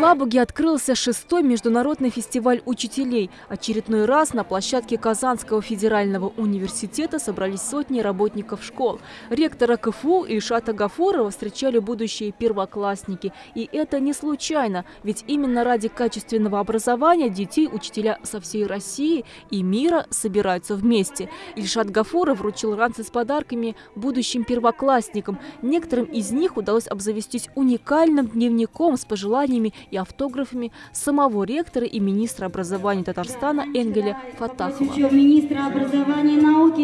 Елабуге открылся шестой международный фестиваль учителей. Очередной раз на площадке Казанского федерального университета собрались сотни работников школ. Ректора КФУ Ильшата Гафурова встречали будущие первоклассники. И это не случайно, ведь именно ради качественного образования детей учителя со всей России и мира собираются вместе. Ильшат Гафуров вручил ранцы с подарками будущим первоклассникам. Некоторым из них удалось обзавестись уникальным дневником с пожеланиями и автографами самого ректора и министра образования Татарстана Энгеля Фатахова. Министра образования и науки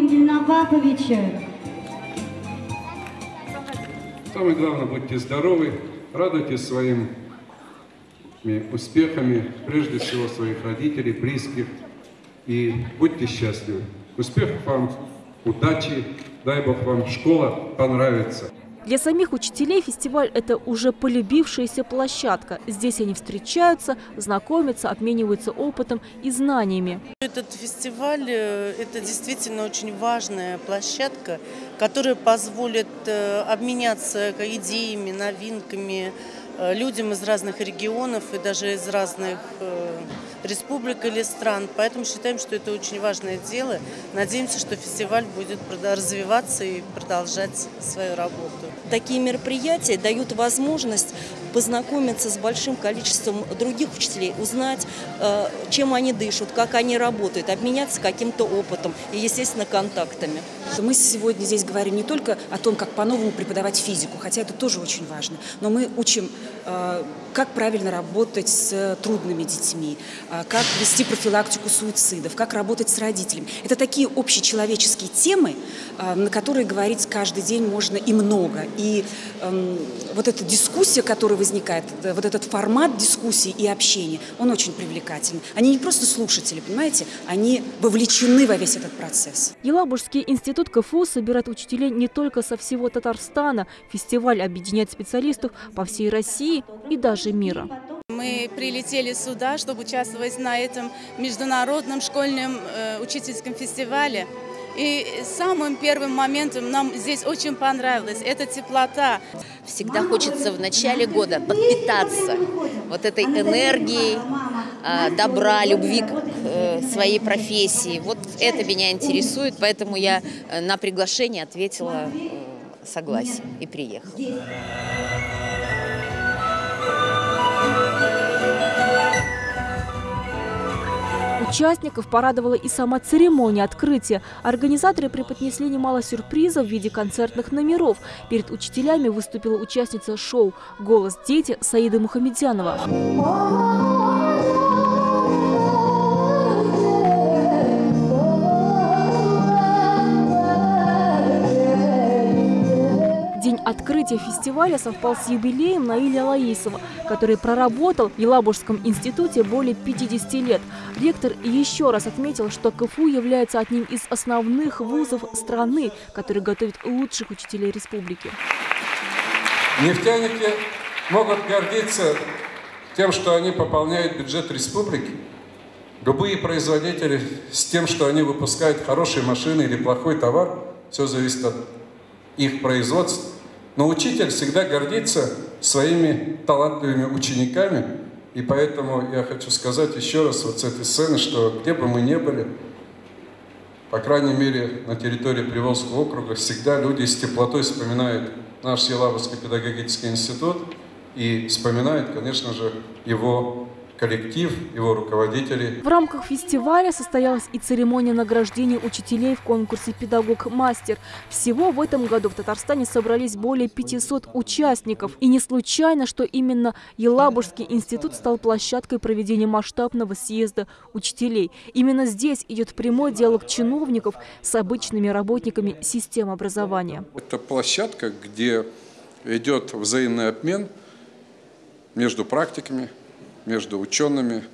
Ваповича. Самое главное, будьте здоровы, радуйтесь своими успехами, прежде всего своих родителей, близких, и будьте счастливы. Успехов вам, удачи, дай Бог вам школа понравится. Для самих учителей фестиваль – это уже полюбившаяся площадка. Здесь они встречаются, знакомятся, обмениваются опытом и знаниями. Этот фестиваль э, – это действительно очень важная площадка, которая позволит э, обменяться идеями, новинками людям из разных регионов и даже из разных республик или стран. Поэтому считаем, что это очень важное дело. Надеемся, что фестиваль будет развиваться и продолжать свою работу. Такие мероприятия дают возможность познакомиться с большим количеством других учителей, узнать, э, чем они дышат, как они работают, обменяться каким-то опытом и, естественно, контактами. Мы сегодня здесь говорим не только о том, как по-новому преподавать физику, хотя это тоже очень важно, но мы учим, э, как правильно работать с трудными детьми, э, как вести профилактику суицидов, как работать с родителями. Это такие общечеловеческие темы, на которые говорить каждый день можно и много. И эм, вот эта дискуссия, которая возникает, вот этот формат дискуссии и общения, он очень привлекательный. Они не просто слушатели, понимаете, они вовлечены во весь этот процесс. Елабужский институт КФУ собирает учителей не только со всего Татарстана. Фестиваль объединяет специалистов по всей России и даже мира. Мы прилетели сюда, чтобы участвовать на этом международном школьном э, учительском фестивале. И самым первым моментом нам здесь очень понравилось – это теплота. Всегда хочется в начале года подпитаться вот этой энергией, а, добра, любви к э, своей профессии. Вот это меня интересует, поэтому я э, на приглашение ответила э, согласие и приехала. Участников порадовала и сама церемония открытия. Организаторы преподнесли немало сюрпризов в виде концертных номеров. Перед учителями выступила участница шоу «Голос дети» Саида Мухамедянова. Открытие фестиваля совпал с юбилеем Наиля Лаисова, который проработал в Елабужском институте более 50 лет. Ректор еще раз отметил, что КФУ является одним из основных вузов страны, который готовит лучших учителей республики. Нефтяники могут гордиться тем, что они пополняют бюджет республики. Любые производители с тем, что они выпускают хорошие машины или плохой товар, все зависит от их производства. Но учитель всегда гордится своими талантливыми учениками, и поэтому я хочу сказать еще раз вот с этой сцены, что где бы мы ни были, по крайней мере, на территории Приволжского округа всегда люди с теплотой вспоминают наш Елабужский педагогический институт и вспоминают, конечно же, его коллектив, его руководителей. В рамках фестиваля состоялась и церемония награждения учителей в конкурсе «Педагог-мастер». Всего в этом году в Татарстане собрались более 500 участников. И не случайно, что именно Елабужский институт стал площадкой проведения масштабного съезда учителей. Именно здесь идет прямой диалог чиновников с обычными работниками системы образования. Это площадка, где идет взаимный обмен между практиками, между учеными,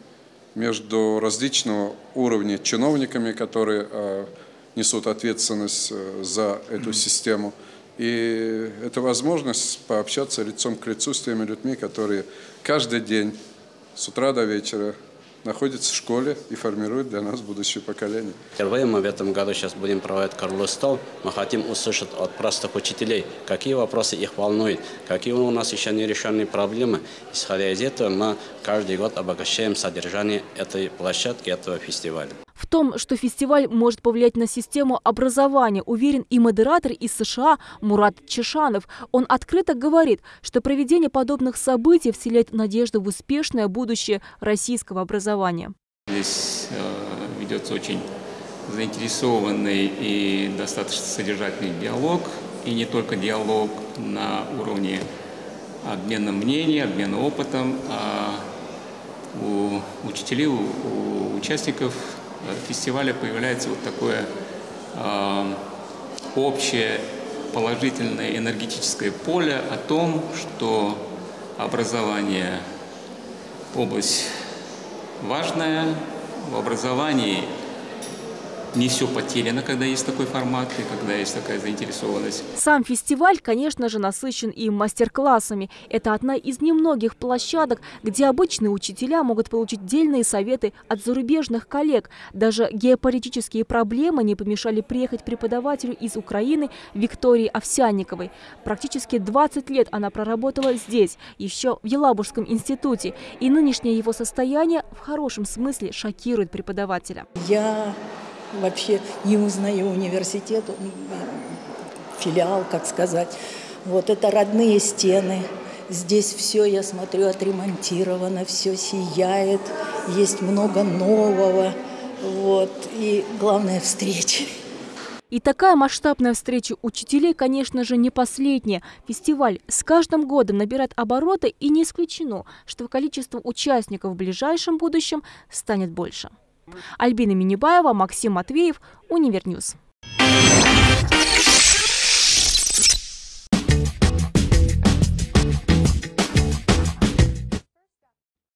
между различного уровня чиновниками, которые э, несут ответственность э, за эту систему. И это возможность пообщаться лицом к лицу с теми людьми, которые каждый день с утра до вечера находится в школе и формирует для нас будущее поколение. Впервые мы в этом году сейчас будем проводить круглый стол. Мы хотим услышать от простых учителей, какие вопросы их волнуют, какие у нас еще нерешенные проблемы. Исходя из этого, мы каждый год обогащаем содержание этой площадки, этого фестиваля. Том, что фестиваль может повлиять на систему образования, уверен и модератор из США Мурат Чешанов. Он открыто говорит, что проведение подобных событий вселяет надежду в успешное будущее российского образования. Здесь э, ведется очень заинтересованный и достаточно содержательный диалог, и не только диалог на уровне обмена мнений, обмена опытом, а у учителей, у участников фестиваля появляется вот такое э, общее положительное энергетическое поле о том, что образование – область важная, в образовании не все потеряно, когда есть такой формат и когда есть такая заинтересованность. Сам фестиваль, конечно же, насыщен и мастер-классами. Это одна из немногих площадок, где обычные учителя могут получить дельные советы от зарубежных коллег. Даже геополитические проблемы не помешали приехать преподавателю из Украины Виктории Овсянниковой. Практически 20 лет она проработала здесь, еще в Елабужском институте. И нынешнее его состояние в хорошем смысле шокирует преподавателя. Я вообще не узнаю университет, филиал, как сказать. Вот это родные стены. Здесь все, я смотрю, отремонтировано, все сияет, есть много нового. Вот. И главное – встречи. И такая масштабная встреча учителей, конечно же, не последняя. Фестиваль с каждым годом набирает обороты и не исключено, что количество участников в ближайшем будущем станет больше. Альбина Минибаева, Максим Матвеев, Универньюз.